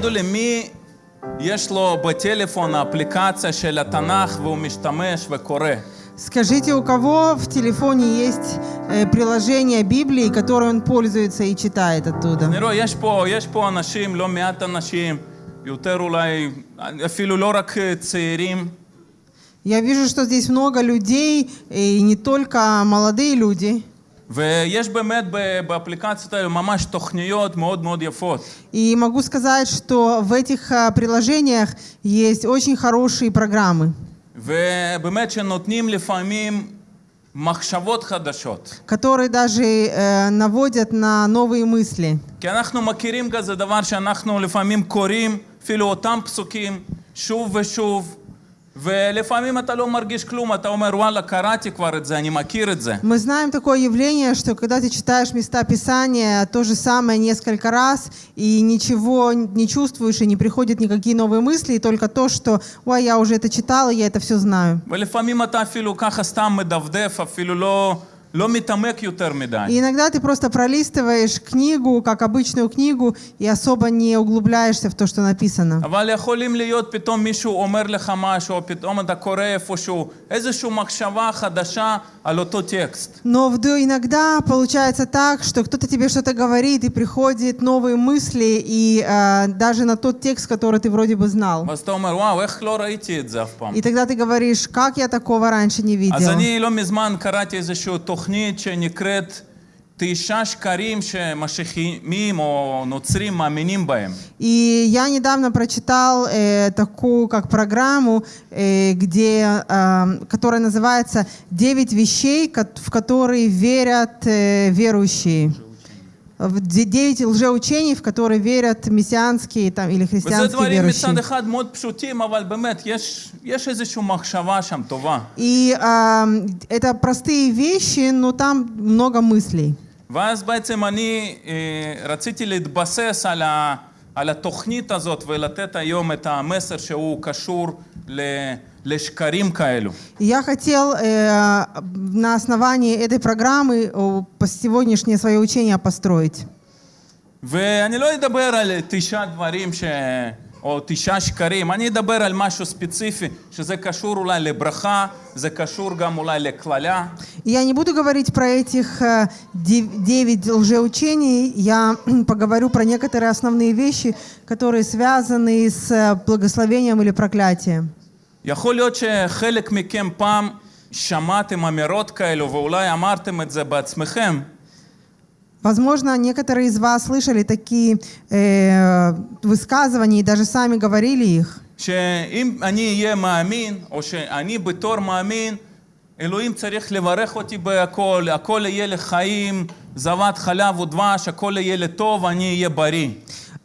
תגידו לי, מי יש לו בטלפון האפליקציה של התנ"ך והוא משתמש וקורא? Скажите, у кого в телефоне есть э, приложение Библии, которое он пользуется и читает оттуда? אני רואה, יש פה, יש פה אנשים, לא מעט אנשים, יותר אולי, אפילו לא רק אה, צעירים, Я вижу, что здесь много людей, и не только молодые люди. ויש באמת ב- באפליקציות האלה ממש תוכניות מאוד מאוד יפות. И могу сказать, что в этих а, приложениях есть очень хорошие программы, ובאמת שנותנים לפעמים מחשבות חדשות. которые даже э, наводят на новые мысли. כי אנחנו מכירים כזה דבר שאנחנו לפעמים קוראים אפילו אותם פסוקים שוב ושוב, ולפעמים אתה לא מרגיש כלום, אתה אומר וואלה קראתי כבר את זה, אני מכיר את זה. Мы знаем такое явление, что когда ты читаешь места Писания то же самое несколько раз, и ничего не чувствуешь, и не приходят никакие новые мысли, и только то, что «Ой, я уже это читала, я это все знаю». ולפעמים אתה אפילו ככה סתם מדפדף, אפילו לא, Иногда ты просто пролистываешь книгу, как обычную книгу, и особо не углубляешься в то, что написано. Но иногда получается так, что кто-то тебе что-то говорит, и приходят новые мысли, и э, даже на тот текст, который ты вроде бы знал. И тогда ты говоришь, как я такого раньше не видел. אני לא מזמן קראתי איזושהי תוכנית שנקראת תשעה שקרים שמשיחיים או נוצרים מאמינים בהם. И я недавно прочитал э, такую как программу, э, где, э, которая называется «Девять вещей, ко- в которые верят э, верующие». В де- Девять лжеучений, в которые верят мессианские там, или וזה христианские דברים верующие. מצד אחד מאוד פשוטים, אבל באמת, יש, יש איזושהי מחשבה שם טובה. И э, это простые вещи, но там много мыслей. ואז בעצם אני אה, רציתי להתבסס על, ה, על התוכנית הזאת ולתת היום את המסר שהוא קשור ל, לשקרים כאלו. И Я хотел э, на основании этой программы о, по- сегодняшнее свое учение построить. ואני לא אדבר על תשעה דברים ש... או תשעה שקרים, אני אדבר על משהו ספציפי, שזה קשור אולי לברכה, זה קשור גם אולי לקללה. И Я не буду говорить про этих э, дев- девять лжеучений, я поговорю про некоторые основные вещи, которые связаны с э, благословением или проклятием. יכול להיות שחלק מכם פעם שמעתם אמירות כאלו ואולי אמרתם את זה בעצמכם, Возможно, некоторые из вас слышали такие э, высказывания и даже сами говорили их. שאם אני אהיה מאמין, או שאני בתור מאמין, אלוהים צריך לברך אותי בהכל, הכל יהיה לחיים, זבת חלב ודבש, הכל יהיה לטוב, אני אהיה בריא.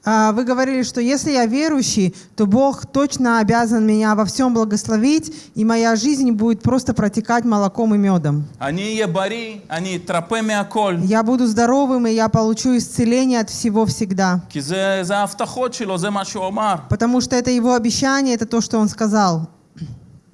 А, вы говорили, что если я верующий, то Бог точно обязан меня во всем благословить, и моя жизнь будет просто протекать молоком и медом. Они ебари, они тропами окол. Я буду здоровым, и я получу исцеление от всего всегда. Потому что это его обещание, это то, что он сказал.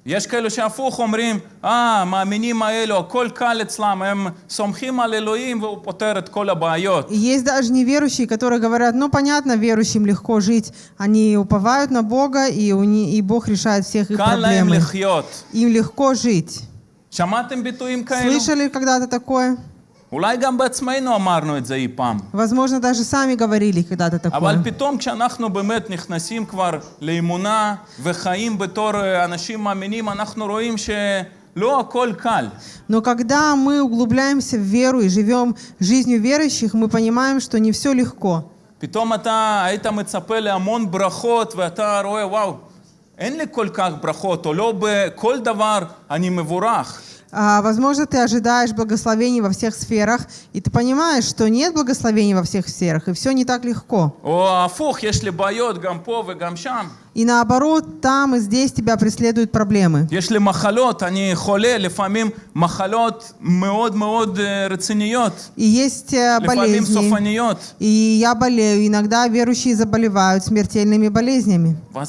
יש כאלו שהפוך אומרים, אה, המאמינים האלו, הכל קל אצלם, הם סומכים על אלוהים והוא פותר את כל הבעיות. И есть даже неверующие, которые говорят, ну понятно, верующим легко жить. Они уповают на Бога, и, у не- и Бог решает всех их קל להם проблемы. לחיות. Им легко жить. שמעתם ביטויים כאלו? Слышали когда-то такое? אולי גם בעצמנו אמרנו את זה אי פעם. Возможно, даже сами говорили когда-то אבל такое. פתאום כשאנחנו באמת נכנסים כבר לאמונה וחיים בתור אה, אנשים מאמינים, אנחנו רואים שלא הכל קל. Но когда мы углубляемся в веру и живем жизнью верующих, мы понимаем, что не все легко. פתאום אתה היית מצפה להמון ברכות ואתה רואה, וואו, אין לי כל כך ברכות, או לא בכל דבר אני מבורך. А, возможно, ты ожидаешь благословений во всех сферах, и ты понимаешь, что нет благословений во всех сферах, и все не так легко. О, а фух, если боет гамповы гамшам. И наоборот, там и здесь тебя преследуют проблемы. Если махалот, они холе, лефамим махалот меод меод э, рациниот. И есть э, болезни. Лефамим софаниот. И я болею. Иногда верующие заболевают смертельными болезнями. А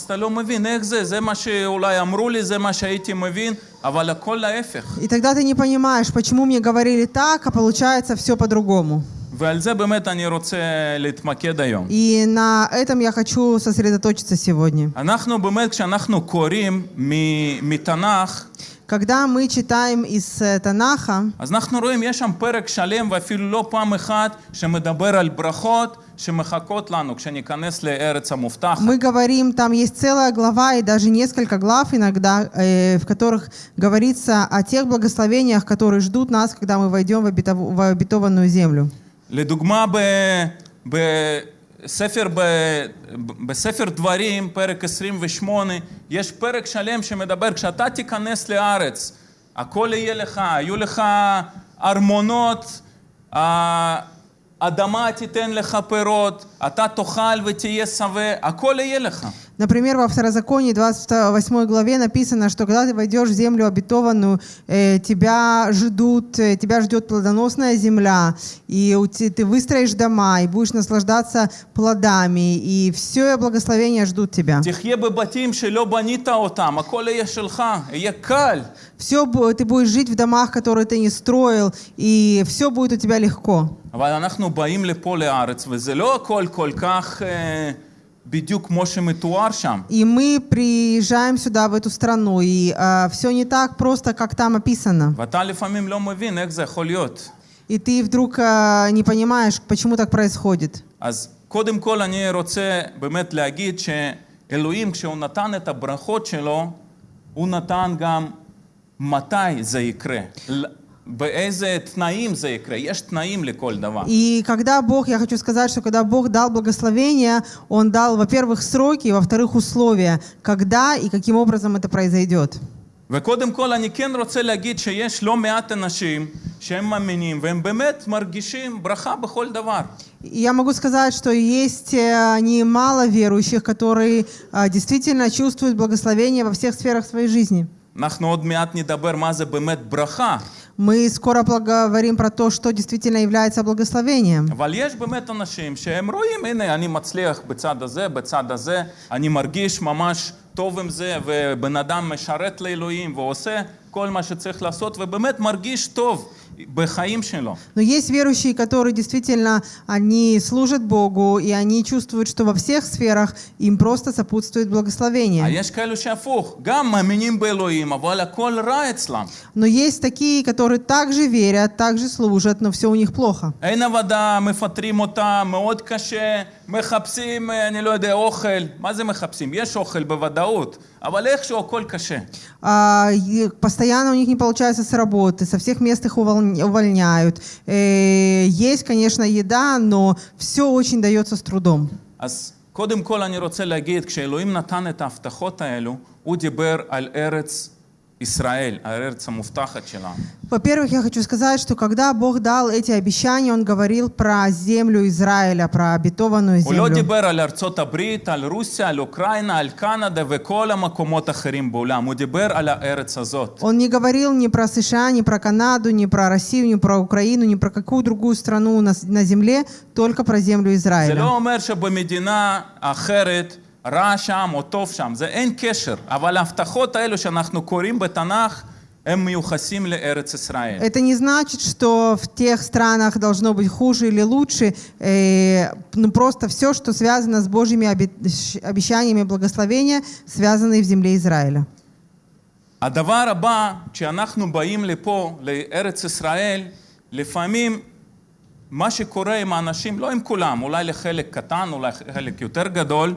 и тогда ты не понимаешь, почему мне говорили так, а получается все по-другому. И на этом я хочу сосредоточиться сегодня. Когда мы читаем из э, Танаха, мы говорим, там есть целая глава и даже несколько глав иногда, э, в которых говорится о тех благословениях, которые ждут нас, когда мы войдем в обетованную землю. לדוגמה, בספר, בספר דברים, פרק 28, יש פרק שלם שמדבר, כשאתה תיכנס לארץ, הכל יהיה לך, היו לך ארמונות, האדמה תיתן לך פירות, אתה תאכל ותהיה שבע, הכל יהיה לך. Например, во Второзаконии 28 главе написано, что когда ты войдешь в землю обетованную, э, тебя ждут, э, тебя ждет плодоносная земля, и у те- ты выстроишь дома, и будешь наслаждаться плодами, и все благословения ждут тебя. תחיה בבתים שלא בנית אותם, הכל יהיה שלך, יהיה קל. Все, ты будешь жить в домах, которые ты не строил, и все будет у тебя легко. אבל אנחנו באים לפה לארץ, וזה לא הכל כל כך אה, בדיוק כמו שמתואר שם. И мы приезжаем сюда, в эту страну, и все не так просто, как там описано. ואתה לפעמים לא מבין איך זה יכול להיות. И ты вдруг а, не понимаешь, почему так происходит. אז קודם כל אני רוצה באמת להגיד שאלוהים, כשהוא נתן את הברכות שלו, הוא נתן גם מתי זה יקרה, ל- באיזה תנאים זה יקרה. יש תנאים לכל דבר. И когда Бог, я хочу сказать, что когда Бог дал благословение, Он дал, во-первых, сроки, во-вторых, условия, когда и каким образом это произойдет. וקודם כל אני כן רוצה להגיד שיש לא מעט אנשים שהם מאמינים והם באמת מרגישים ברכה בכל דבר. И Я могу сказать, что есть э, немало верующих, которые а, действительно чувствуют благословение во всех сферах своей жизни. אנחנו עוד מעט נדבר מה זה באמת ברכה, Мы скоро поговорим про то, что действительно является благословением. אבל יש באמת אנשים שהם רואים, הנה, אני מצליח בצד הזה, בצד הזה, אני מרגיש ממש טוב עם זה, ובן אדם משרת לאלוהים ועושה כל מה שצריך לעשות, ובאמת מרגיש טוב בחיים שלו. Но есть верующие, которые действительно, они служат Богу, и они чувствуют, что во всех сферах им просто сопутствует אה, благословение. יש כאלו שהפוך, גם מאמינים באלוהים, אבל הכל רע אצלם. Но есть такие, которые также верят, также служат, но все у них плохо. אין עבודה, מפטרים אותם, מאוד קשה, מחפשים, אה, אני לא יודע, אוכל. מה זה מחפשים? יש אוכל בוודאות, אבל איכשהו הכל קשה. А, и постоянно у них не получается с работы, со всех мест их уволня- увольняют. Э, есть, конечно, еда, но все очень дается с трудом. אז קודם כל אני רוצה להגיד, כשאלוהים נתן את ההבטחות האלו, הוא דיבר על ארץ ישראל, על הארץ המובטחת שלנו. Во-первых, я хочу сказать, что когда Бог дал эти обещания, Он говорил про землю Израиля, про обетованную הוא לא землю. דיבר על ארצות הברית, על רוסיה, על אוקראינה, על קנדה וכל המקומות האחרים בעולם, הוא דיבר על הארץ הזאת. Он не говорил ни про США, ни про Канаду, ни про Россию, ни про Украину, ни про какую другую страну на, с- на земле, только про землю זה Израиля. לא אומר שבמדינה אחרת רע שם או טוב שם, זה אין קשר. אבל ההבטחות האלו שאנחנו קוראים בתנ"ך, הם מיוחסים לארץ ישראל. Это не значит, что в тех странах должно быть хуже или лучше. э, ну, просто все, что связано с Божьими обе- ш- обещаниями благословения, связаны в земле Израиля. הדבר הבא, כשאנחנו באים לפה, לארץ ישראל, לפעמים מה שקורה עם האנשים, לא עם כולם, אולי לחלק קטן, אולי חלק יותר גדול,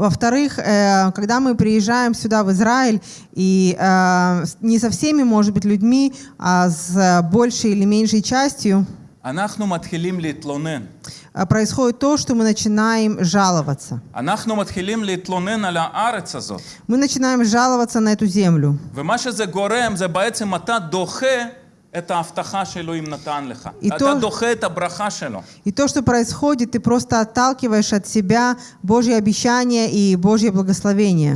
Во-вторых, э, когда мы приезжаем сюда, в Израиль, и э, не со всеми, может быть, людьми, а с э, большей или меньшей частью, происходит то, что мы начинаем жаловаться. Мы начинаем жаловаться на эту землю. И то, и то, что происходит, ты просто отталкиваешь от себя Божье обещание и Божье благословение.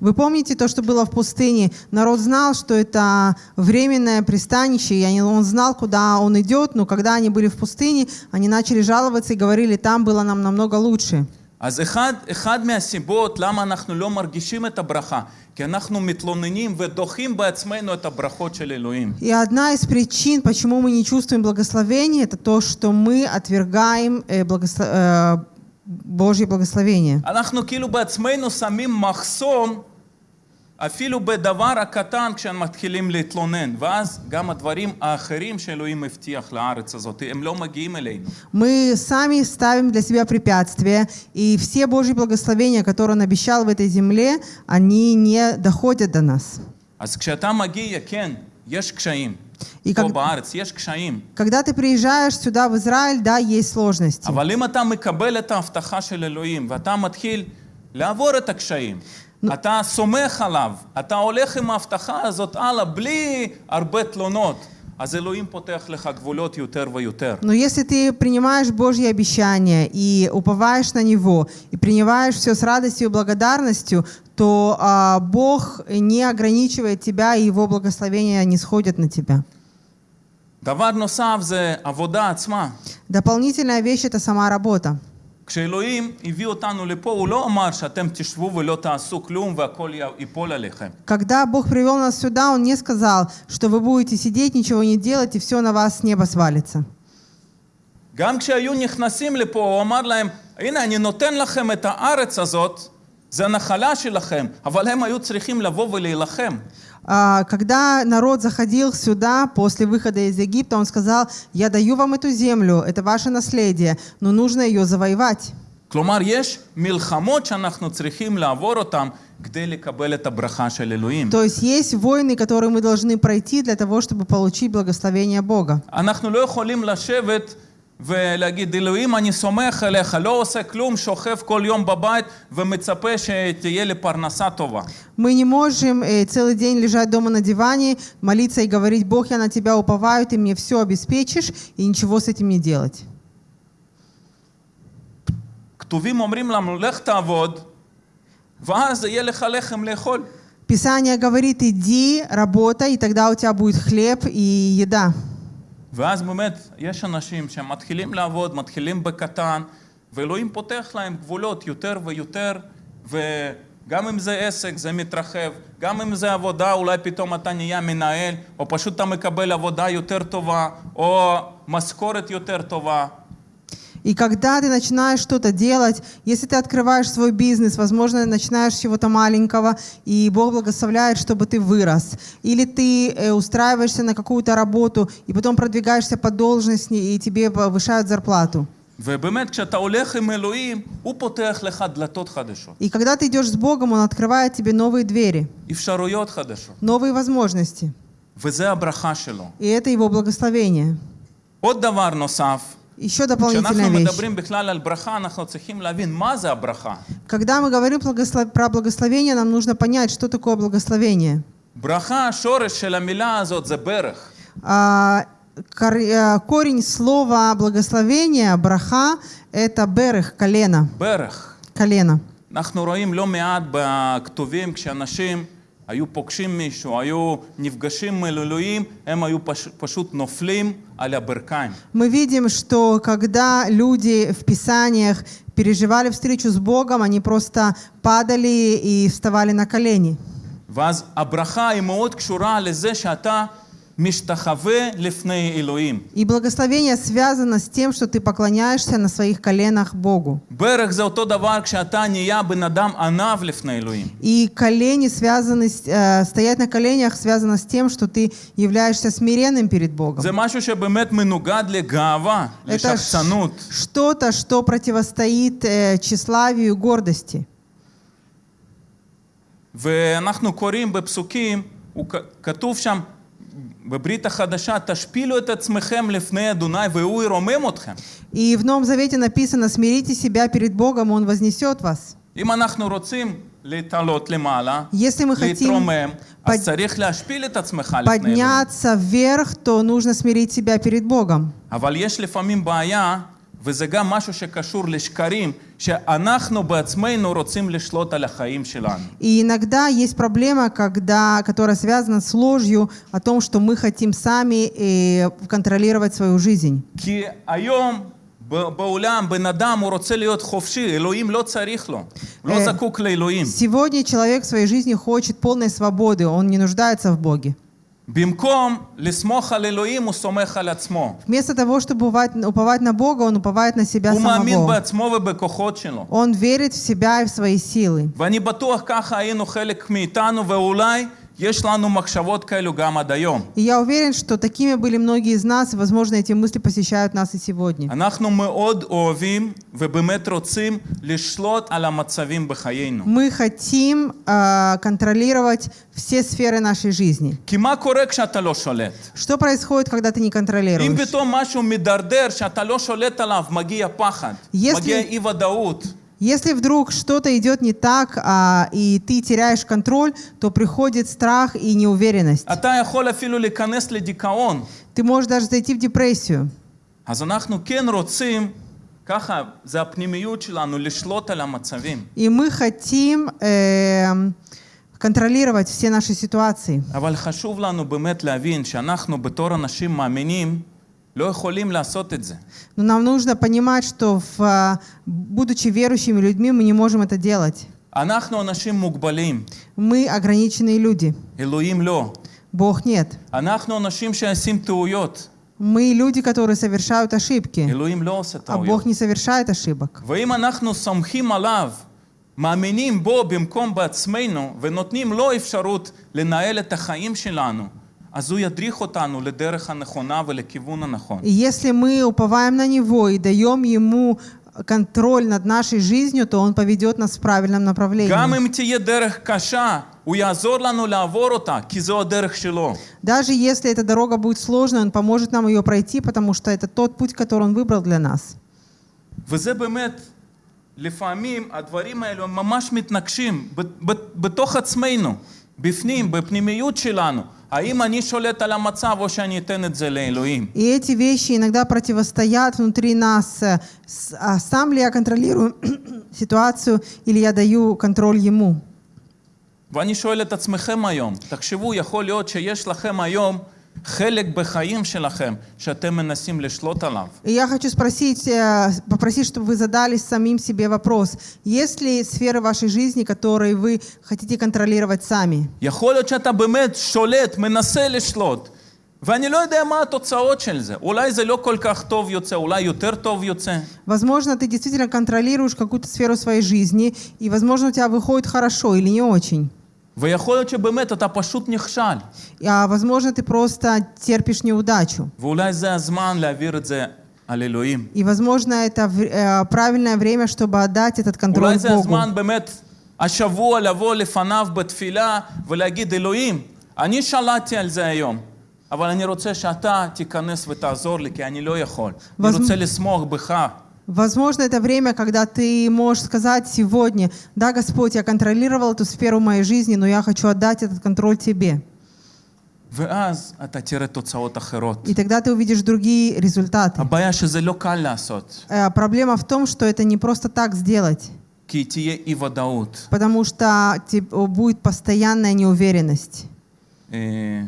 Вы помните то, что было в пустыне? Народ знал, что это временное пристанище, и он знал, куда он идет, но когда они были в пустыне, они начали жаловаться и говорили, там было нам намного лучше. אז אחד, אחד מהסיבות למה אנחנו לא מרגישים את הברכה, כי אנחנו מתלוננים ודוחים בעצמנו את הברכות של אלוהים. И одна из причин, почему мы не чувствуем благословения, это то, что мы отвергаем э, благосло- э, Божье благословение. אנחנו כאילו בעצמנו שמים מחסום אפילו בדבר הקטן כשהם מתחילים להתלונן, ואז גם הדברים האחרים שאלוהים הבטיח לארץ הזאת, הם לא מגיעים אלינו. Мы сами ставим для себя препятствия, и все Божьи благословения, которые Он обещал в этой земле, они не доходят до нас. אז כשאתה מגיע, כן, יש קשיים. И פה как- בארץ יש קשיים. Когда ты приезжаешь сюда, в Израиль, да, есть сложности. אבל אם אתה מקבל את ההבטחה של אלוהים ואתה מתחיל לעבור את הקשיים, אתה סומך עליו, אתה הולך עם ההבטחה הזאת הלאה בלי הרבה תלונות, אז אלוהים פותח לך גבולות יותר ויותר. Но если ты принимаешь Божьи обещания и уповаешь на Него, и принимаешь все с радостью и благодарностью, то а, Бог не ограничивает тебя, и Его благословения не сходят на тебя. דבר נוסף זה עבודה עצמה. Дополнительная вещь – это сама работа. כשאלוהים הביא אותנו לפה, הוא לא אמר שאתם תשבו ולא תעשו כלום והכל ייפול עליכם. Когда Бог привел нас сюда, Он не сказал, что вы будете сидеть, ничего не делать, и все на вас с неба свалится. גם כשהיו נכנסים לפה, הוא אמר להם, הנה, אני נותן לכם את הארץ הזאת, זה הנחלה שלכם, אבל הם היו צריכים לבוא ולהילחם. А, Когда народ заходил сюда после выхода из Египта, он сказал, я даю вам эту землю, это ваше наследие, но нужно ее завоевать. כלומר, יש מלחמות שאנחנו צריכים לעבור אותן כדי לקבל את הברכה של אלוהים. То есть есть войны, которые мы должны пройти для того, чтобы получить благословение Бога. אנחנו לא יכולים לשבת ולהגיד, אלוהים, אני סומך עליך, לא עושה כלום, שוכב כל יום בבית ומצפה שתהיה לי פרנסה טובה. Мы не можем э, целый день лежать дома на диване, молиться и говорить, Бог, я на тебя уповаю, ты мне все обеспечишь, и ничего с этим не делать. כתובים אומרים לנו, לך תעבוד, ואז יהיה לך לחם לאכול. Писание говорит, иди, работай, и тогда у тебя будет хлеб и еда. ואז באמת, יש אנשים שמתחילים לעבוד, מתחילים בקטן, ואלוהים פותח להם גבולות יותר ויותר, וגם אם זה עסק, זה מתרחב, גם אם זה עבודה, אולי פתאום אתה נהיה מנהל, או פשוט אתה מקבל עבודה יותר טובה, או משכורת יותר טובה. И когда ты начинаешь что-то делать, если ты открываешь свой бизнес, возможно, начинаешь с чего-то маленького, и Бог благословляет, чтобы ты вырос. Или ты э, устраиваешься на какую-то работу, и потом продвигаешься по должности, и тебе повышают зарплату. ובאמת, כשאתה הולך עם אלוהים, הוא פותח לך דלתות חדשות, И когда ты идешь с Богом, Он открывает тебе новые двери, אפשרויות חדשות, новые возможности. וזה הברכה שלו. И это Его благословение. עוד דבר נוסף, Еще дополнительная כשאנחנו вещь. מדברים בכלל על ברכה, אנחנו צריכים להבין מה זה הברכה. Когда мы говорим благослов- про благословение, нам нужно понять, что такое благословение. ברכה, השורש של המילה הזאת זה ברך. А, кор- э, корень слова благословения, браха, это берех, колено. ברך. колено. אנחנו רואים לא מעט בכתובים כשאנשים היו פוגשים מישהו, היו נפגשים עם אלוהים, הם היו פש, פשוט נופלים על הברכיים. Мы видим, что когда люди в Писаниях переживали встречу с Богом, они просто падали и вставали на колени. ואז הברכה היא מאוד קשורה לזה שאתה משתחווה לפני אלוהים. И благословение связано с тем, что ты поклоняешься на своих коленах Богу. ברך זה אותו דבר כשאתה נהיה בן אדם ענב לפני אלוהים. И колени связаны, с- э, стоять на коленях связано с тем, что ты являешься смиренным перед Богом. זה משהו שבאמת מנוגד לגאווה, Это ш- לשחצנות. что-то, что противостоит э, тщеславию и гордости. ואנחנו קוראים בפסוקים, הוא כ- כתוב שם בברית החדשה, תשפילו את עצמכם לפני אדוני והוא ירומם אתכם. И в Новом Завете написано, смирите себя перед Богом, Он вознесет вас. אם אנחנו רוצים להתעלות למעלה, Если мы хотим להתרומם, אז под- צריך להשפיל את עצמך לפני אלוהים. подняться вверх, то нужно смирить себя перед Богом. אבל יש לפעמים בעיה, וזה גם משהו שקשור לשקרים, שאנחנו בעצמנו רוצים לשלוט על החיים שלנו. И иногда есть проблема, когда, которая связана с ложью о том, что мы хотим сами э, контролировать свою жизнь. כי היום ב- בעולם, בן אדם, הוא רוצה להיות חופשי, אלוהים לא צריך לו, הוא לא אה, זקוק לאלוהים. Сегодня человек в своей жизни хочет полной свободы, он не нуждается в Боге. במקום לסמוך על אלוהים, הוא סומך על עצמו. Вместо того, чтобы уповать, уповать на Бога, он уповает на себя הוא מאמין самого. בעצמו ובכוחות שלו. Он верит в себя и в свои силы. ואני בטוח ככה היינו חלק מאיתנו, ואולי И я уверен, что такими были многие из нас, возможно, эти мысли посещают нас и сегодня. Мы хотим а, контролировать все сферы нашей жизни. Что происходит, когда ты не контролируешь? Если Если вдруг что-то идет не так, а, и ты теряешь контроль, то приходит страх и неуверенность. אתה יכול אפילו להיכנס לדיכאון. Ты можешь даже зайти в депрессию. אז אנחנו כן רוצים, ככה, זה הפנימיות שלנו, לשלוט על המצבים. И мы хотим эм, контролировать все наши ситуации. אבל חשוב לנו באמת להבין שאנחנו בתור אנשים מאמינים לא יכולים לעשות את זה. Но нам нужно понимать, что в, а, будучи верующими людьми, мы не можем это делать. אנחנו אנשים מוגבלים, Мы ограниченные люди. אלוהים לא. Бог нет. אנחנו אנשים שעושים טעויות, Мы люди, которые совершают ошибки, אלוהים לא עושה а Бог טעויות. не совершает ошибок. ואם אנחנו סומכים עליו, מאמינים בו במקום בעצמנו, ונותנים לו אפשרות לנהל את החיים שלנו, אז הוא ידריך אותנו לדרך הנכונה ולכיוון הנכון. И если мы уповаем на Него и даем Ему контроль над нашей жизнью, то Он поведет нас в правильном גם направлении. אם תהיה דרך קשה, הוא יעזור לנו לעבור אותה, כי זו הדרך שלו. Даже если эта дорога будет сложной, Он поможет нам ее пройти, потому что это тот путь, который Он выбрал для нас. וזה באמת, לפעמים הדברים האלו הם ממש מתנגשים ב- ב- בתוך עצמנו, בפנים, בפנימיות שלנו. האם אני שולט על המצב או שאני אתן את זה לאלוהים? И эти вещи иногда противостоят внутри нас. э, с- А сам ли я контролирую ситуацию или я даю контроль Ему? ואני שואל את עצמכם היום, תחשבו, יכול להיות שיש לכם היום חלק בחיים שלכם שאתם מנסים לשלוט עליו. И я хочу спросить, э, попросить, чтобы вы задали самим себе вопрос. Есть ли сферы вашей жизни, которые вы хотите контролировать сами? יכול להיות שאתה באמת שולט, מנסה לשלוט, ואני לא יודע מה התוצאות של זה. אולי זה לא כל כך טוב יוצא, אולי יותר טוב יוצא. Возможно, ты действительно контролируешь какую-то сферу своей жизни, и, возможно, у тебя выходит хорошо или не очень. ויכול להיות שבאמת אתה פשוט נכשל. А, возможно, ты просто терпишь неудачу. ואולי זה הזמן להעביר את זה על אלוהים. И, возможно, это в- э, правильное время, чтобы отдать этот контроль אולי זה Богу. הזמן באמת השבוע לבוא לפניו בתפילה ולהגיד, אלוהים, אני שלטתי על זה היום, אבל אני רוצה שאתה תיכנס ותעזור לי, כי אני לא יכול. אני возможно- רוצה לסמוך בך. Возможно, это время, когда ты можешь сказать сегодня, да, Господь, я контролировал эту сферу моей жизни, но я хочу отдать этот контроль Тебе. ואז אתה תראה תוצאות אחרות. И тогда ты увидишь другие результаты. הבעיה שזה לא קל לעשות, Э, Проблема в том, что это не просто так сделать, כי תהיה אי ודאות. потому что те- о, будет постоянная неуверенность. אה,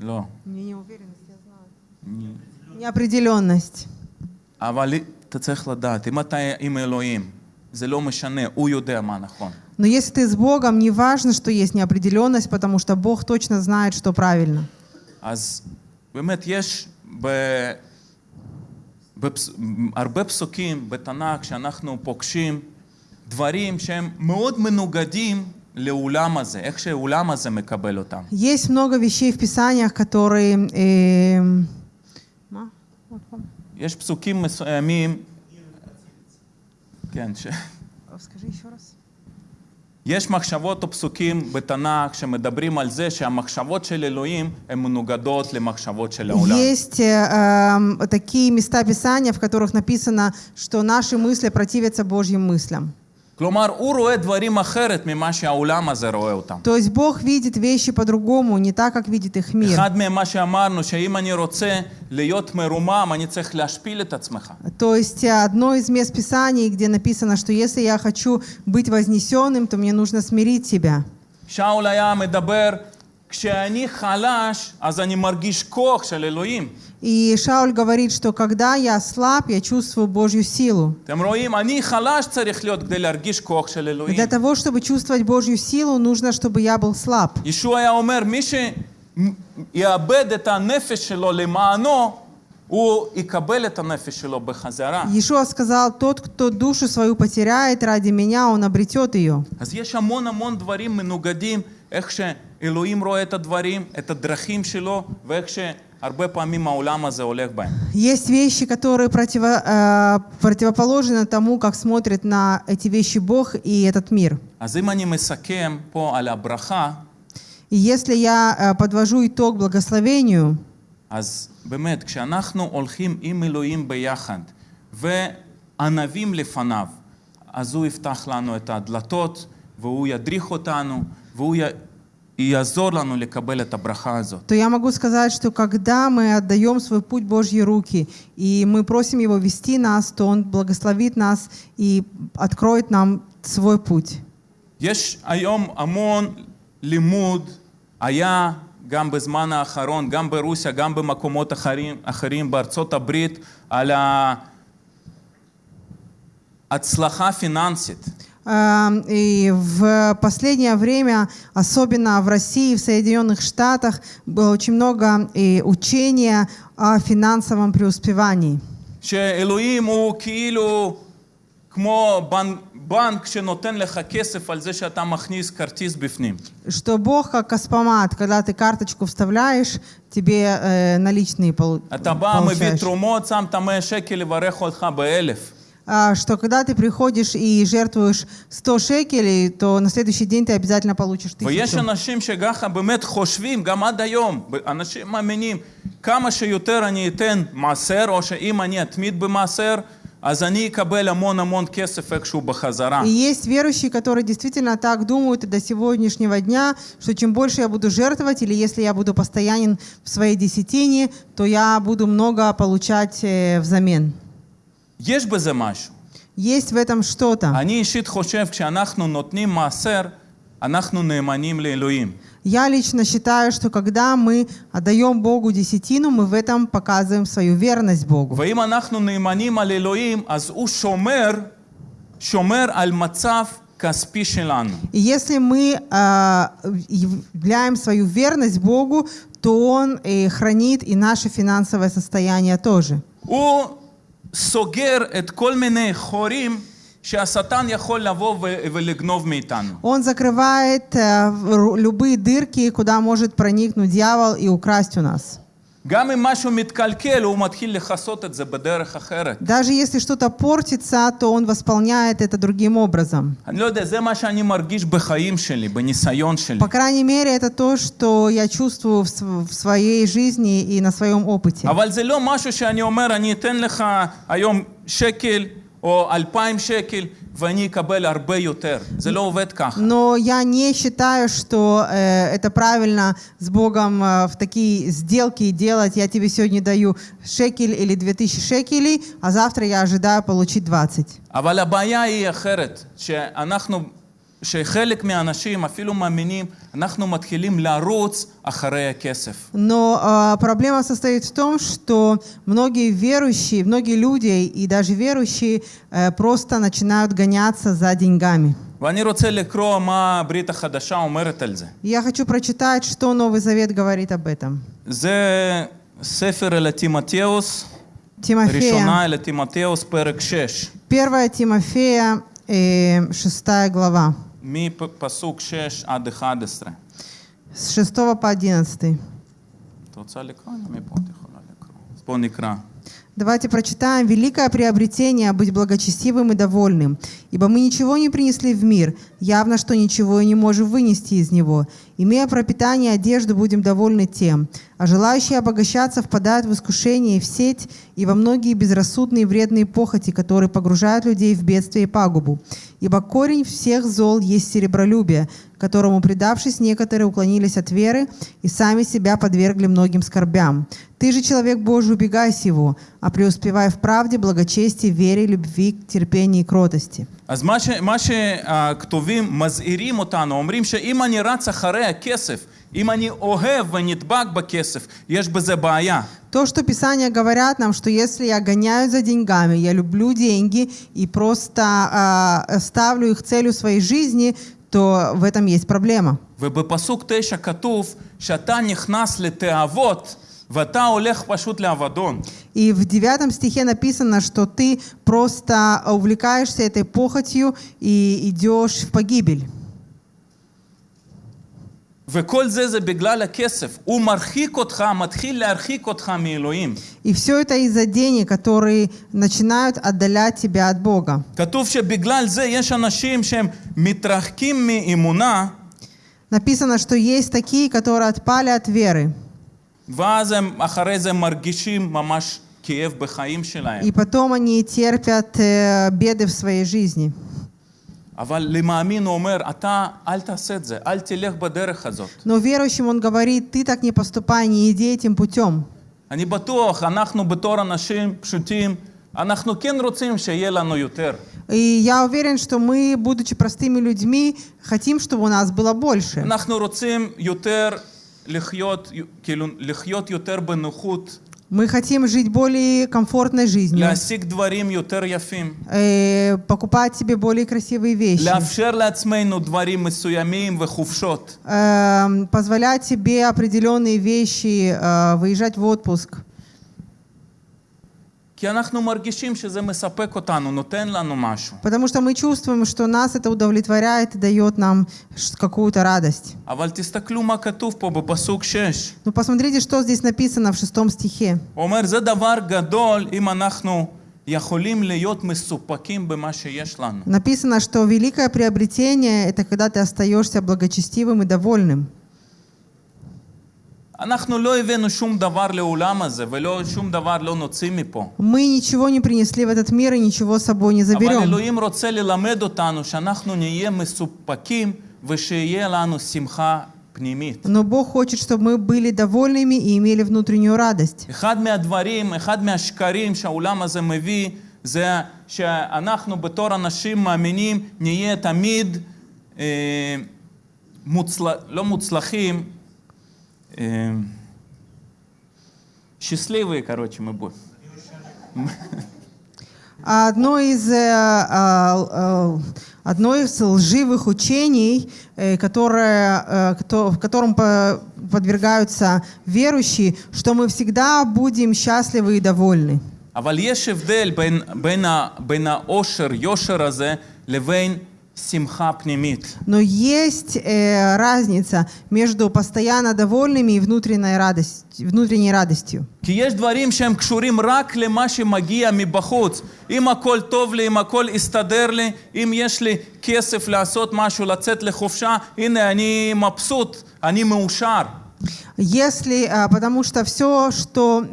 לא. Неопределенность. אבל אתה צריך לדעת, אם אתה עם אלוהים, זה לא משנה, הוא יודע מה נכון. Но если ты с Богом, не важно, что есть неопределенность, потому что Бог точно знает, что правильно. אז באמת יש ב... בפס... הרבה פסוקים בתנ"ך שאנחנו פוגשים דברים שהם מאוד מנוגדים לעולם הזה, איך שהעולם הזה מקבל אותם. Есть много вещей в Писаниях, которые... эм, ма? Вот, пом- יש פסוקים מסוימים, כן, ש... Скажи еще раз. יש מחשבות או פסוקים בתנ"ך שמדברים על זה שהמחשבות של אלוהים הן מנוגדות למחשבות של העולם. Есть э, эм, такие места Писания, в которых написано, что наши мысли противятся Божьим мыслям. כלומר, הוא רואה דברים אחרת ממה שהעולם הזה רואה אותם. То есть Бог видит вещи по-другому, не так, как видит их мир. אחד מהם מה שאמרנו, שאם אני רוצה להיות מרומם, אני צריך להשפיל את עצמך. То есть э, одно из мест Писаний, где написано, что если я хочу быть вознесенным, то мне нужно смирить себя. שאול היה מדבר, כשאני חלש, אז אני מרגיש כוח של אלוהים. И Шауль говорит, что когда я слаб, я чувствую Божью силу. אתם רואים, אני חלש צריך להיות כדי להרגיש כוח של И אלוהים. для того, чтобы чувствовать Божью силу, нужно, чтобы я был слаб. ישוע היה אומר, מי שיאבד את הנפש שלו למענו, הוא יקבל את הנפש שלו בחזרה. Иешуа сказал, тот, кто душу свою потеряет ради меня, он обретет ее. אז יש המון המון דברים מנוגדים, איך שאלוהים רואה את הדברים, את הדרכים שלו, ואיך שהרבה פעמים העולם הזה הולך בהם. Есть вещи, которые противо- э, противоположны тому, как смотрит на эти вещи Бог и этот мир. אז אם אני מסכם פה על הברכה, И если я э, подвожу итог благословению, אז באמת, כשאנחנו הולכים עם אלוהים ביחד, וענבים לפניו, אז הוא יפתח לנו את הדלתות, והוא ידריך אותנו, והוא י... то я могу сказать, что когда мы отдаем свой путь в Божьи руки, и мы просим Его вести нас, то Он благословит нас и откроет нам свой путь. יש היום המון לימוד, היה גם בזמן האחרון, גם ברוסיה, גם במקומות אחרים, אחרים בארצות הברית, על ההצלחה פיננסית. Эм, И в последнее время, особенно в России, в Соединенных Штатах, было очень много и учения о финансовом преуспевании. שאלוהים הוא כאילו כמו בנק, בנק שנותן לך כסף על זה שאתה מכניס כרטיס בפנים. Что Бог как каспомат, когда ты карточку вставляешь, тебе э, наличные полу- אתה בא, מביא получаешь. תרומות, שם את המאה שקל, לברך אותך באלף. А, что когда ты приходишь и жертвуешь 100 шекелей, то на следующий день ты обязательно получишь ויש тысячу. אנשים שככה באמת חושבים, גם עד היום, אנשים מאמינים, כמה שיותר אני אתן מעשר, או שאם אני אתמיד במעשר, אז אני אקבל המון המון כסף איכשהו בחזרה. И есть верующие, которые действительно так думают и до сегодняшнего дня, что чем больше я буду жертвовать, или если я буду постоянен в своей десятине, то я буду много получать э, взамен. יש בזה משהו. Есть в этом что-то. אני אישית חושב, כשאנחנו נותנים מעשר, אנחנו נאמנים לאלוהים. Я лично считаю, что когда мы отдаем Богу десятину, мы в этом показываем свою верность Богу. ואם אנחנו נאמנים על אלוהים, אז הוא שומר, שומר על מצב כספי שלנו. И если мы а, являем свою верность Богу, то Он э, хранит и наше финансовое состояние тоже. הוא סוגר את כל מיני חורים שהשטן יכול לבוא ו- ולגנוב מאיתנו. Он закрывает э, ру- любые дырки, куда может проникнуть дьявол и украсть у нас. גם אם משהו מתקלקל, הוא מתחיל לכסות את זה בדרך אחרת. Даже если что-то портится, то он восполняет это другим образом. אני לא יודע, זה מה שאני מרגיש בחיים שלי, בניסיון שלי. По крайней мере, это то, что я чувствую в, св- в своей жизни и на своем опыте. אבל זה לא משהו שאני אומר, אני אתן לך היום שקל או אלפיים שקל ואני אקבל הרבה יותר. זה לא עובד ככה. Но я не считаю, что э, это правильно с Богом э, в такие сделки делать. Я тебе сегодня даю шекель или 2000 шекелей, а завтра я ожидаю получить 20. אבל הבעיה היא אחרת, שאנחנו, שחלק מהאנשים, אפילו מאמינים, אנחנו מתחילים לרוץ אחרי הכסף. Но э, проблема состоит в том, что многие верующие, многие люди и даже верующие э, просто начинают гоняться за деньгами. ואני רוצה לקרוא מה הברית החדשה אומרת על זה. Я хочу прочитать, что Новый Завет говорит об этом. זה ספר אל תימתאוס, Тимофея, ראשונה אל תימתאוס, פרק 6, 1 Тимофея, э, 6 глава, מפסוק 6 עד 11. с 6 по 11. את רוצה לקרוא? אני מפה את יכולה לקרוא. אז בואו נקרא. Давайте прочитаем. «Великое приобретение – быть благочестивым и довольным, ибо мы ничего не принесли в мир, явно, что ничего и не можем вынести из него. Имея пропитание и одежду, будем довольны тем. А желающие обогащаться впадают в искушение и в сеть, и во многие безрассудные и вредные похоти, которые погружают людей в бедствие и пагубу. Ибо корень всех зол есть серебролюбие, которому, предавшись, некоторые уклонились от веры и сами себя подвергли многим скорбям. Ты же, человек Божий, убегай сего, а преуспевай в правде, благочестии, вере, любви, терпении и кротости». אז מה, ש, מה שהכתובים מזהירים אותנו, אומרים שאם אני רץ אחרי הכסף, אם אני אוהב ונדבק בכסף, יש בזה בעיה. То, что Писания говорят нам, что если я гоняю за деньгами, я люблю деньги и просто а, ставлю их целью своей жизни, то в этом есть проблема. ובפסוק תשע כתוב שאתה נכנס לתאוות ואתה הולך פשוט לאבדון. И в девятом стихе написано, что ты просто увлекаешься этой похотью и идешь в погибель. וכל זה זה בגלל הכסף. הוא מרחיק אותך, מתחיל להרחיק אותך מאלוהים. И все это из-за денег, которые начинают отдалять тебя от Бога. כתוב שבגלל זה יש אנשים שהם מתרחקים מאמונה, Написано, что есть такие, которые отпали от веры. ואז הם אחרי זה מרגישים ממש כאב בחיים שלהם. И потом они терпят э, беды в своей жизни. אבל למאמין הוא אומר, אתה אל תעשה את זה, אל תלך בדרך הזאת. Но верующим он говорит, ты так не поступай, не иди этим путем. אני בטוח, אנחנו בתור אנשים פשוטים, אנחנו כן רוצים שיהיה לנו יותר. И я уверен, что мы, будучи простыми людьми, хотим, чтобы у нас было больше. אנחנו רוצים יותר мы хотим жить более комфортной жизнью. Э, покупать себе более красивые вещи. Э, позволять себе определенные вещи, э, выезжать в отпуск. Потому что мы чувствуем, что нас это удовлетворяет и дает нам какую-то радость. Но ну, посмотрите, что здесь написано в шестом стихе. Написано, что великое приобретение — это когда ты остаешься благочестивым и довольным. אנחנו לא הבאנו שום דבר לעולם הזה, ולא שום דבר לא נוציא מפה. Мы ничего не принесли в этот мир и ничего с собой не אבל заберем. אלוהים רוצה ללמד אותנו שאנחנו נהיה מסופקים ושיהיה לנו שמחה פנימית. Но Бог хочет, чтобы мы были довольными и имели внутреннюю радость. אחד מהדברים, אחד מהשקרים שהעולם הזה מביא, זה שאנחנו בתור אנשים מאמינים נהיה תמיד אה, מוצל... לא מוצלחים, אה, счастливые, короче, мы будем. А Одно из, э, а, э, одно из лживых учений, э, которое, э, кото- в котором по- подвергаются верующие, что мы всегда будем счастливы и довольны. אבל יש הבדל בין, בין, ה, בין העושר, יושר הזה, לבין שמחה פנימית. Но есть э, разница между постоянно довольными и внутренней, радость, внутренней радостью. כי יש דברים שהם קשורים רק למה שמגיע מבחוץ. אם הכל טוב לי, אם הכל הסתדר לי, אם יש לי כסף לעשות משהו, לצאת לחופשה, הנה, אני מבסוט, אני מאושר. Если, а, потому что все, что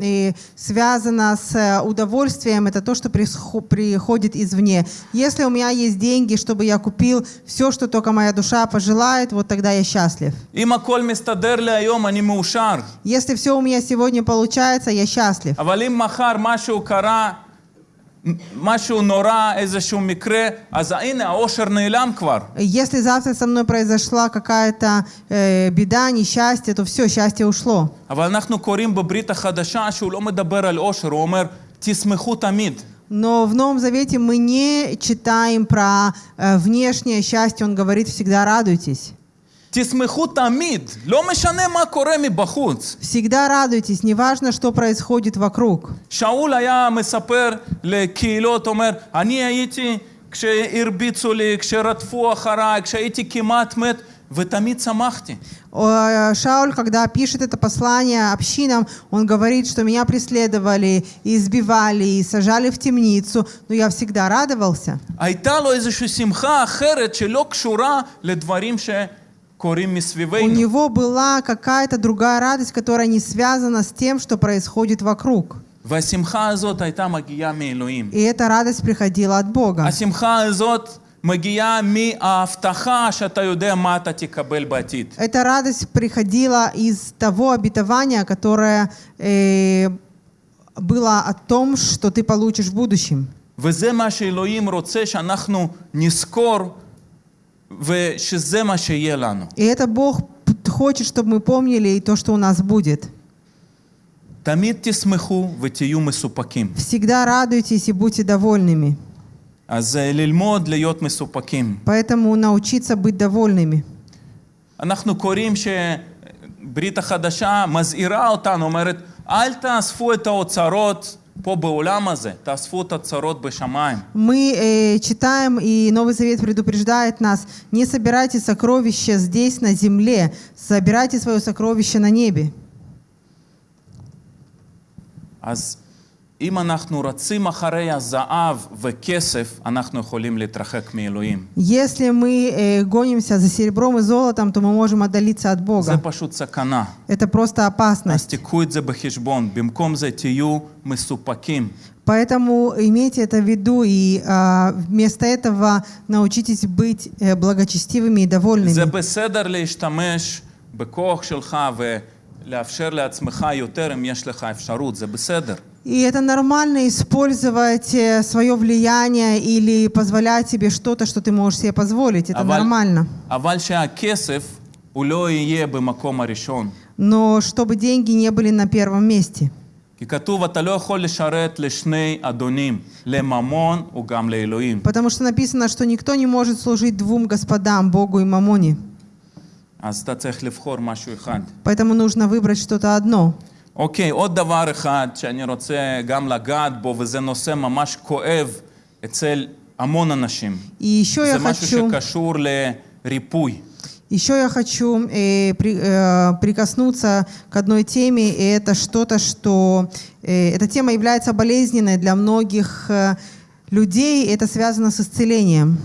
связано с э, удовольствием, это то, что приходит извне. Если у меня есть деньги, чтобы я купил все, что только моя душа пожелает, вот тогда я счастлив. Если все у меня сегодня получается, я счастлив. אבל אם מחר משהו קרה, משהו נורא, איזשהו מקרה, אז הנה, העושר נעלם כבר. Если завтра со мной произошла какая-то э, беда, несчастье, то все, счастье ушло. אבל אנחנו קוראים בברית החדשה שהוא לא מדבר על עושר, הוא אומר, תשמחו תמיד. Но в Новом Завете мы не читаем про э, внешнее счастье, он говорит всегда радуйтесь. תשמחו תמיד, לא משנה מה קורה מבחוץ. Всегда радуйтесь, неважно, что происходит вокруг. שאול היה מספר לקהילות, אומר, אני הייתי כשהרביצו לי, כשרדפו אחריי, כשהייתי כמעט מת, ותמיד שמחתי. О, Шауль, когда пишет это послание общинам, он говорит, что меня преследовали, и избивали, и сажали в темницу, но я всегда радовался. הייתה לו איזושהי שמחה אחרת שלא קשורה לדברים שקורים У מסביבנו. него была какая-то другая радость, которая не связана с тем, что происходит вокруг. והשמחה הזאת הייתה מגיעה מאלוהים. И эта радость приходила от Бога. השמחה הזאת מגיעה מההבטחה שאתה יודע מה אתה תקבל בעתיד. Эта радость приходила из того обетования, которое э, было о том, что ты получишь в будущем. וזה מה שאלוהים רוצה שאנחנו נזכור И это Бог п- хочет, чтобы мы помнили и то, что у нас будет. תמיד תשמחו ותהיו מסופקים. Всегда радуйтесь и будьте довольными. אז אה, ללמוד להיות מסופקים. Поэтому научиться быть довольными. אנחנו קוראים שברית החדשה מזהירה אותנו, אומרת, אל תאספו את האוצרות мы э, читаем, и Новый Завет предупреждает нас, не собирайте сокровища здесь, на земле, собирайте свое сокровище на небе. Если мы э, гонимся за серебром и золотом, то мы можем отдалиться от זה Бога. פשוט סכנה. Это просто אז опасность. תיקחו את זה בחשבון. במקום זה תהיו מסופקים. Поэтому имейте это в виду и а, вместо этого научитесь быть э, благочестивыми и זה довольными. בסדר להשתמש בכוח שלך ולאפשר לעצמך יותר אם יש לך אפשרות, זה בסדר. И это нормально использовать свое влияние или позволять себе что-то, что ты можешь себе позволить. Это אבל, нормально. אבל שהכסף הוא לא יהיה במקום הראשון. Но чтобы деньги не были на первом месте. כי כתוב, אתה לא יכול לשרת לשני אדונים, לממון וגם לאלוהים. Потому что написано, что никто не может служить двум господам, Богу и Мамоне. אז אתה צריך לבחור משהו אחד. Поэтому нужно выбрать что-то одно. אוקיי, עוד דבר אחד שאני רוצה גם לגעת בו, וזה נושא ממש כואב אצל המון אנשים. И еще זה я משהו хочу, שקשור לריפוי. еще я хочу э, при- э, прикоснуться к одной теме, и это что-то, что э, эта тема является болезненной для многих э, людей, и это связано с исцелением.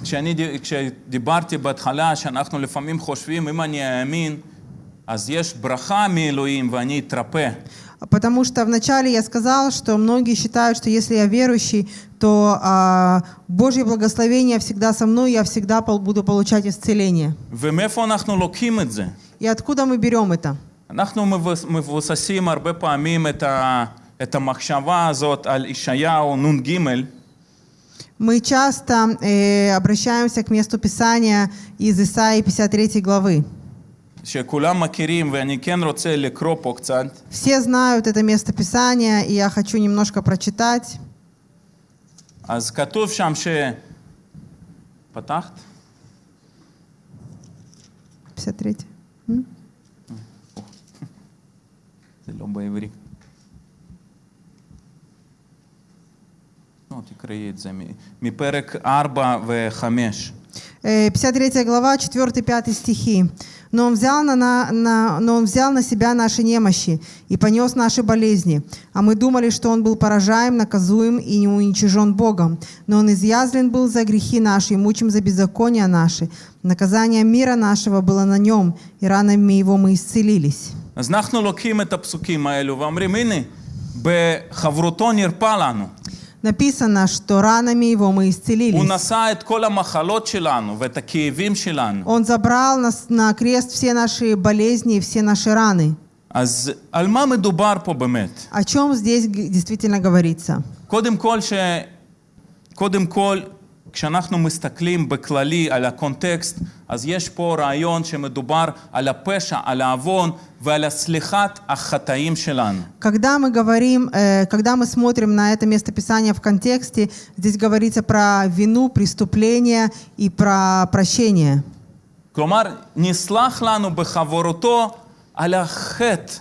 כשאני, ד- כשדיברתי בהתחלה, שאנחנו לפעמים חושבים, אם אני אאמין, אז יש ברכה מאלוהים ואני אתרפא. Потому что вначале я сказал, что многие считают, что если я верующий, то а, Божье благословение всегда со мной, я всегда пол- буду получать исцеление. ומאיפה אנחנו לוקחים את זה? И откуда мы берем это? אנחנו מבוס- מבוססים הרבה פעמים את, ה, את המחשבה הזאת על ישעיהו נ"ג, Мы часто э, обращаемся к месту Писания из Исаии 53 главы. Все знают это место Писания, и я хочу немножко прочитать. אז כתוב שם ש... פתחת? 53. М? זה לא בעברית. לא, תקראי את זה מ- מפרק 4 ו-5. Э, 53 глава, 4-5 стихи. Но он, взял на, на, на- но он взял на себя наши немощи и понес наши болезни. А мы думали, что он был поражаем, наказуем и не уничижен Богом. Но он изъязлен был за грехи наши и мучим за беззакония наши. Наказание мира нашего было на нем, и ранами его мы исцелились. אז אנחנו לוקחים את הפסוקים האלו ואומרים, הנה, בחברותו נרפא לנו. Написано, что ранами его мы הוא исцелились. נשא את כל המחלות שלנו ואת הכאבים שלנו. Он забрал нас на крест все наши болезни и все наши раны. אז על מה מדובר פה באמת? О чем здесь г- действительно говорится? קודם כל, ש... קודם כל, כשאנחנו מסתכלים בכללי על הקונטקסט, אז יש פה רעיון שמדובר על הפשע, על העוון ועל הסליחת החטאים שלנו. Когда мы говорим, э, когда мы смотрим на это место Писания в контексте, здесь говорится про вину, преступление и про прощение. כלומר, נסלח לנו בחברותו על החטא.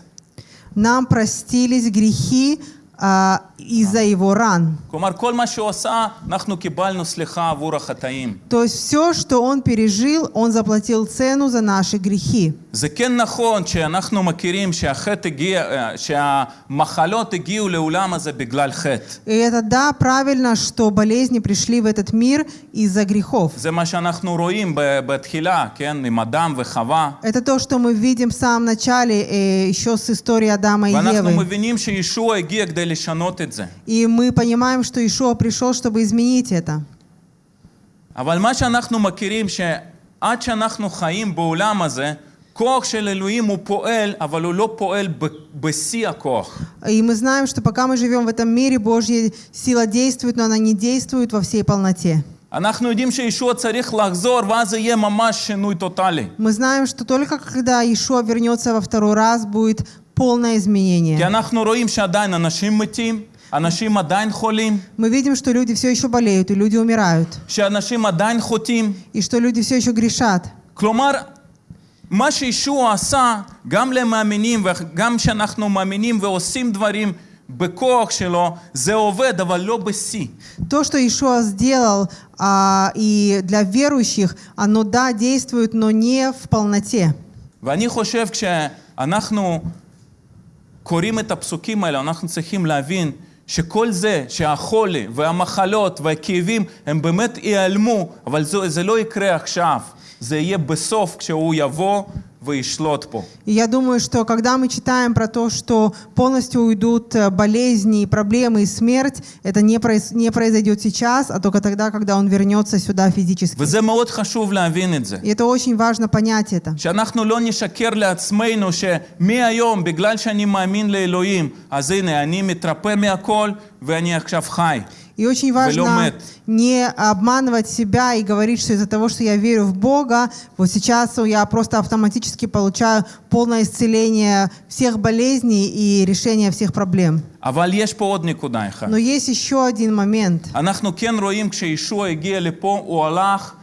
Нам простились грехи а, из-за его ран. כלומר, כל מה שהוא עשה, אנחנו קיבלנו סליחה עבור החטאים. То есть все, что он пережил, он заплатил цену за наши грехи. זה כן נכון שאנחנו מכירים שהחטא הגיע, אה, שהמחלות הגיעו לעולם הזה בגלל חטא. И это да, правильно, что болезни пришли в этот мир из-за грехов. זה מה שאנחנו רואים ב- בתחילה, כן? עם אדם וחווה. Это то, что мы видим в самом начале, э, еще с истории Адама и ואנחנו Евы. מבינים שישוע הגיע כדי לשנות את זה. И мы понимаем, что Ишуа пришел, чтобы изменить это. אבל מה שאנחנו מכירים, שעד שאנחנו חיים בעולם הזה, כוח של אלוהים הוא פועל, אבל הוא לא פועל ב- בשיא הכוח. И мы знаем, что пока мы живем в этом мире, Божья сила действует, но она не действует во всей полноте. אנחנו יודעים שישוע צריך לחזור, ואז יהיה ממש שינוי טוטאלי. Мы знаем, что только когда Иешуа вернется во второй раз, будет полное כי изменение. אנחנו רואים שעדיין אנשים מתים, אנשים עדיין חולים, Мы видим, что люди все еще болеют, и люди умирают, שאנשים עדיין חוטאים. и что люди все еще грешат. כלומר, מה שישוע עשה, גם למאמינים, וגם כשאנחנו מאמינים ועושים דברים בכוח שלו, זה עובד, אבל לא בשיא. То, что Иешуа сделал а, и для верующих, оно, да, действует, но не в полноте. ואני חושב כשאנחנו קוראים את הפסוקים האלה, אנחנו צריכים להבין שכל זה שהחולי והמחלות והכאבים הם באמת ייעלמו, אבל זה, זה לא יקרה עכשיו, זה יהיה בסוף כשהוא יבוא וישלוט פה. И я думаю, что когда мы читаем про то, что полностью уйдут э, болезни, проблемы и смерть, это не, произ- не произойдет сейчас, а только тогда, когда он вернется сюда физически. וזה מאוד חשוב להבין את זה. И это очень важно понять это. שאנחנו לא נשקר לעצמנו שמהיום, בגלל שאני מאמין לאלוהים, אז הנה, אני מתרפא מהכל ואני עכשיו חי. И очень важно не обманывать себя и говорить, что из-за того, что я верю в Бога, вот сейчас я просто автоматически получаю полное исцеление всех болезней и решение всех проблем. Но есть еще один момент.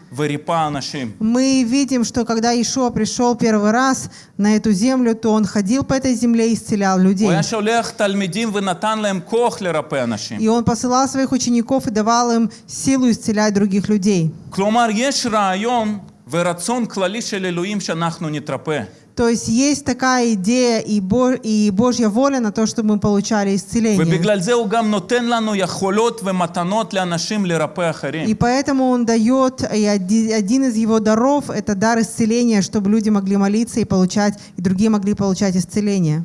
אנחנו כן רואים כשישוע הגיע לפה, הוא הלך וריפא אנשים. Мы видим, что когда Ишуа пришел первый раз на эту землю, то он ходил по этой земле и исцелял הוא людей. היה שולח תלמידים ונתן להם כוח לרפא אנשים. И он посылал своих учеников и давал им силу исцелять других людей. כלומר, יש רעיון ורצון כללי של אלוהים שאנחנו נתרפא. То есть есть такая идея и, Бо- и Божья воля на то, чтобы мы получали исцеление. ובגלל זה הוא גם נותן לנו יכולות ומתנות לאנשים לרפא אחרים. И поэтому он дает, и оди- один из его даров – это дар исцеления, чтобы люди могли молиться и получать, и другие могли получать исцеление.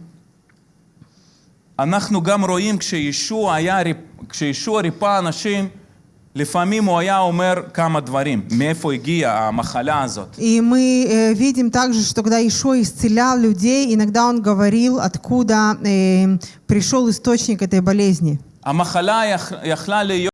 אנחנו גם רואים כשישוע, היה, ריפ- כשישוע ריפא אנשים, לפעמים הוא היה אומר כמה דברים, מאיפה הגיעה המחלה הזאת. И мы э, видим также, что когда Ишо исцелял людей, иногда он говорил, откуда э, пришел источник этой болезни. המחלה יכ- יכלה להיות